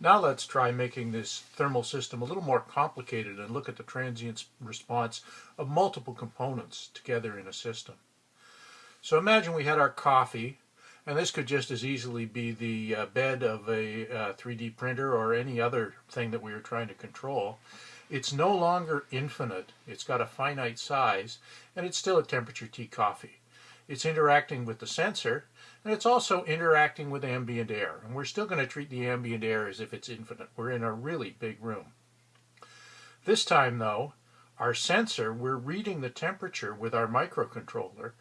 Now let's try making this thermal system a little more complicated and look at the transient response of multiple components together in a system. So imagine we had our coffee, and this could just as easily be the uh, bed of a uh, 3D printer or any other thing that we were trying to control. It's no longer infinite, it's got a finite size, and it's still a temperature T coffee. It's interacting with the sensor, and it's also interacting with ambient air. And we're still going to treat the ambient air as if it's infinite. We're in a really big room. This time, though, our sensor, we're reading the temperature with our microcontroller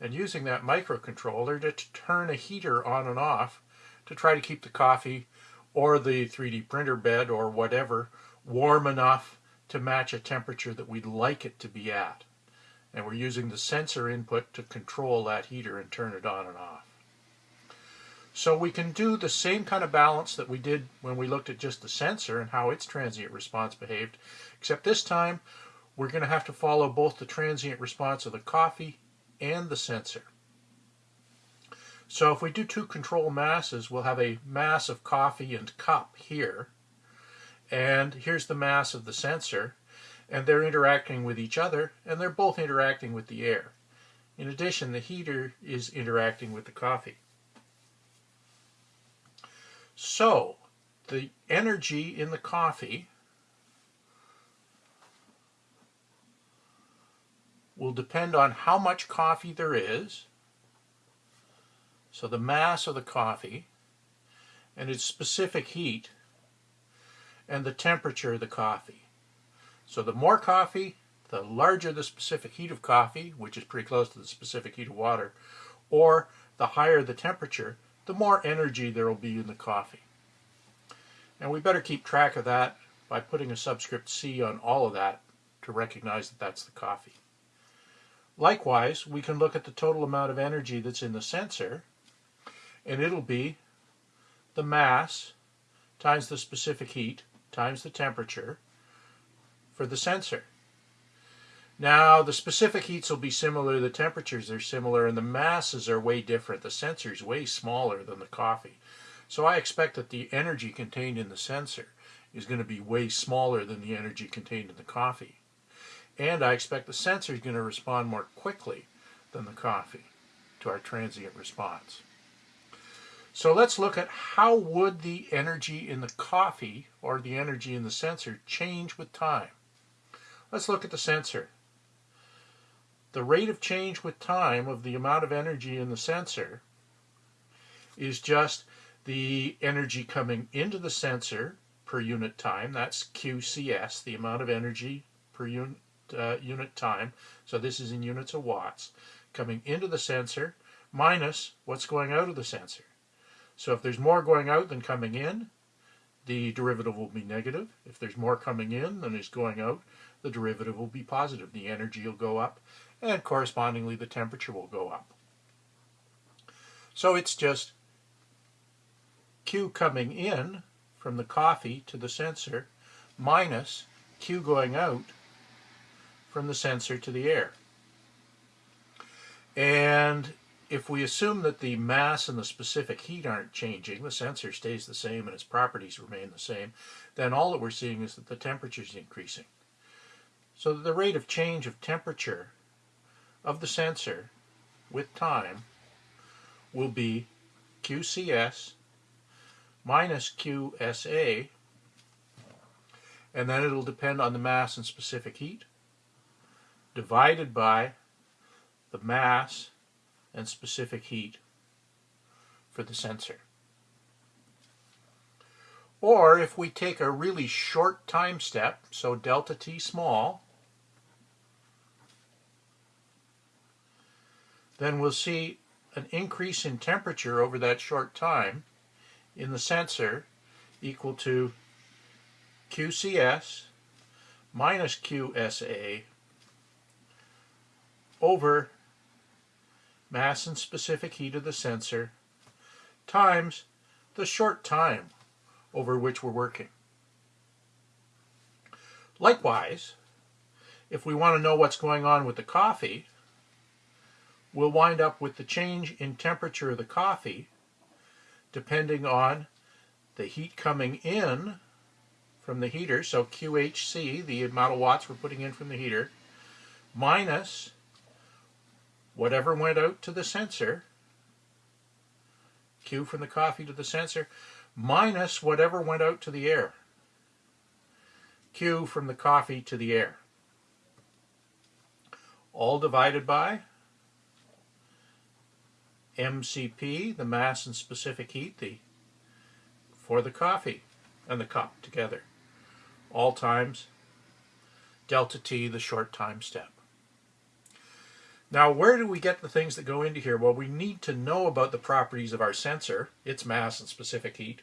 and using that microcontroller to turn a heater on and off to try to keep the coffee or the 3D printer bed or whatever warm enough to match a temperature that we'd like it to be at and we're using the sensor input to control that heater and turn it on and off. So we can do the same kind of balance that we did when we looked at just the sensor and how its transient response behaved, except this time we're going to have to follow both the transient response of the coffee and the sensor. So if we do two control masses, we'll have a mass of coffee and cup here, and here's the mass of the sensor, and they're interacting with each other, and they're both interacting with the air. In addition, the heater is interacting with the coffee. So, the energy in the coffee will depend on how much coffee there is, so the mass of the coffee, and its specific heat, and the temperature of the coffee. So the more coffee, the larger the specific heat of coffee, which is pretty close to the specific heat of water, or the higher the temperature, the more energy there will be in the coffee. And we better keep track of that by putting a subscript C on all of that to recognize that that's the coffee. Likewise, we can look at the total amount of energy that's in the sensor, and it'll be the mass times the specific heat times the temperature for the sensor. Now, the specific heats will be similar, the temperatures are similar, and the masses are way different. The sensor is way smaller than the coffee. So I expect that the energy contained in the sensor is going to be way smaller than the energy contained in the coffee. And I expect the sensor is going to respond more quickly than the coffee to our transient response. So let's look at how would the energy in the coffee or the energy in the sensor change with time. Let's look at the sensor. The rate of change with time of the amount of energy in the sensor is just the energy coming into the sensor per unit time. That's QCS, the amount of energy per unit, uh, unit time. So this is in units of watts. Coming into the sensor minus what's going out of the sensor. So if there's more going out than coming in, the derivative will be negative. If there's more coming in than is going out, the derivative will be positive. The energy will go up, and correspondingly the temperature will go up. So it's just Q coming in from the coffee to the sensor minus Q going out from the sensor to the air. And if we assume that the mass and the specific heat aren't changing, the sensor stays the same and its properties remain the same, then all that we're seeing is that the temperature is increasing. So the rate of change of temperature of the sensor with time will be QCS minus QSA, and then it'll depend on the mass and specific heat, divided by the mass and specific heat for the sensor. Or if we take a really short time step, so delta t small, then we'll see an increase in temperature over that short time in the sensor equal to QCS minus QSA over mass and specific heat of the sensor, times the short time over which we're working. Likewise, if we want to know what's going on with the coffee, we'll wind up with the change in temperature of the coffee depending on the heat coming in from the heater, so QHC, the amount of watts we're putting in from the heater, minus whatever went out to the sensor, Q from the coffee to the sensor, minus whatever went out to the air, Q from the coffee to the air. All divided by MCP, the mass and specific heat, the for the coffee and the cup together. All times delta T, the short time step. Now, where do we get the things that go into here? Well, we need to know about the properties of our sensor, its mass and specific heat,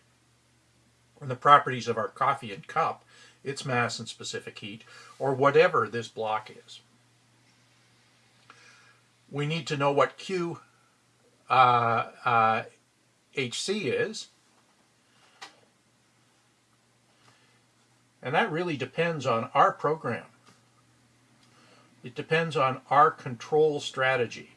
and the properties of our coffee and cup, its mass and specific heat, or whatever this block is. We need to know what Q uh, uh, HC is, And that really depends on our program. It depends on our control strategy.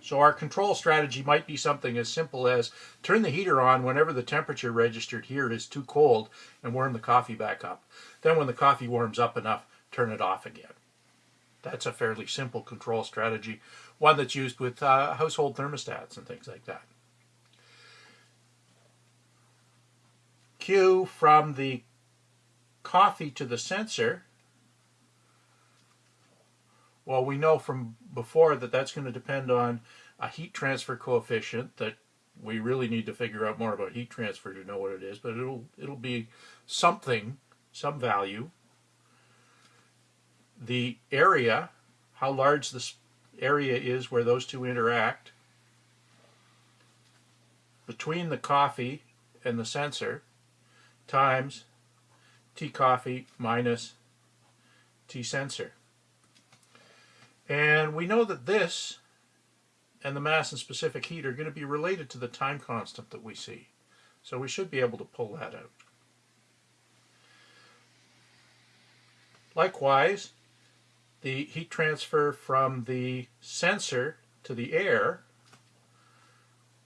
So our control strategy might be something as simple as turn the heater on whenever the temperature registered here is too cold and warm the coffee back up. Then when the coffee warms up enough, turn it off again. That's a fairly simple control strategy, one that's used with uh, household thermostats and things like that. Q from the coffee to the sensor, well, we know from before that that's going to depend on a heat transfer coefficient that we really need to figure out more about heat transfer to know what it is, but it'll it'll be something, some value. The area, how large this area is where those two interact between the coffee and the sensor, times T coffee minus T sensor. And we know that this and the mass and specific heat are going to be related to the time constant that we see. So we should be able to pull that out. Likewise, the heat transfer from the sensor to the air,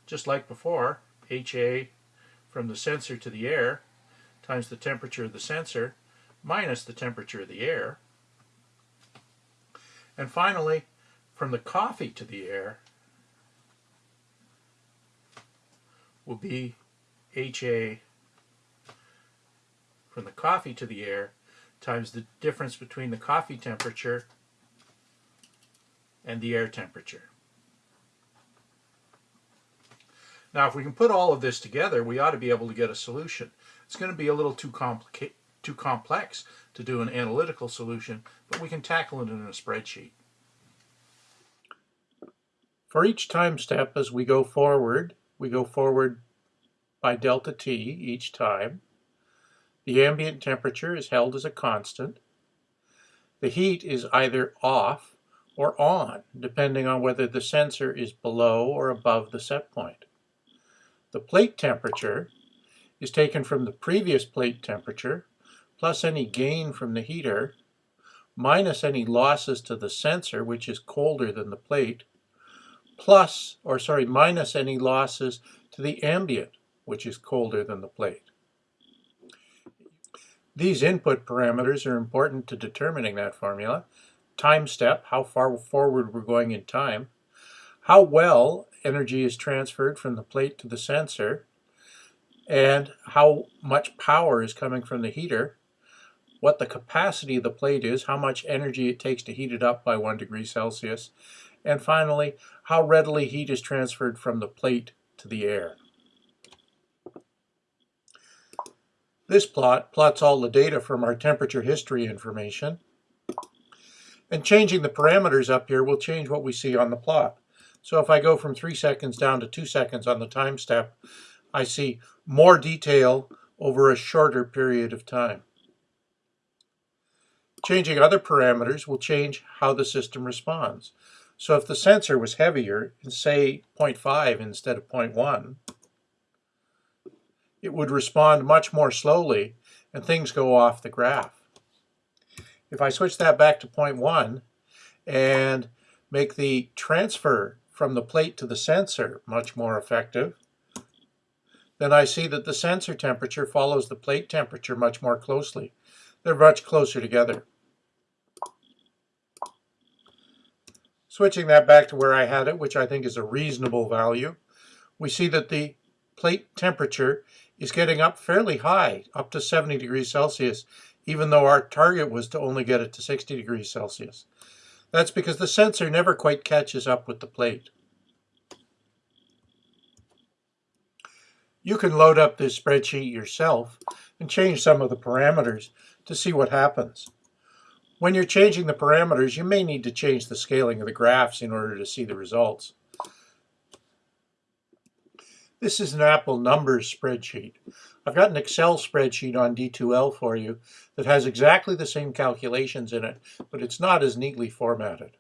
just like before, HA from the sensor to the air, times the temperature of the sensor minus the temperature of the air. And finally, from the coffee to the air will be HA from the coffee to the air times the difference between the coffee temperature and the air temperature. Now, if we can put all of this together, we ought to be able to get a solution. It's going to be a little too complicated too complex to do an analytical solution, but we can tackle it in a spreadsheet. For each time step as we go forward, we go forward by delta T each time. The ambient temperature is held as a constant. The heat is either off or on, depending on whether the sensor is below or above the set point. The plate temperature is taken from the previous plate temperature, plus any gain from the heater, minus any losses to the sensor, which is colder than the plate, plus, or sorry, minus any losses to the ambient, which is colder than the plate. These input parameters are important to determining that formula. Time step, how far forward we're going in time. How well energy is transferred from the plate to the sensor and how much power is coming from the heater, what the capacity of the plate is, how much energy it takes to heat it up by 1 degree Celsius, and finally, how readily heat is transferred from the plate to the air. This plot plots all the data from our temperature history information. And changing the parameters up here will change what we see on the plot. So if I go from 3 seconds down to 2 seconds on the time step, I see more detail over a shorter period of time. Changing other parameters will change how the system responds. So if the sensor was heavier, say 0.5 instead of 0.1, it would respond much more slowly and things go off the graph. If I switch that back to 0.1 and make the transfer from the plate to the sensor much more effective, then I see that the sensor temperature follows the plate temperature much more closely. They're much closer together. Switching that back to where I had it, which I think is a reasonable value, we see that the plate temperature is getting up fairly high, up to 70 degrees Celsius, even though our target was to only get it to 60 degrees Celsius. That's because the sensor never quite catches up with the plate. You can load up this spreadsheet yourself and change some of the parameters to see what happens. When you're changing the parameters, you may need to change the scaling of the graphs in order to see the results. This is an Apple numbers spreadsheet. I've got an Excel spreadsheet on D2L for you that has exactly the same calculations in it, but it's not as neatly formatted.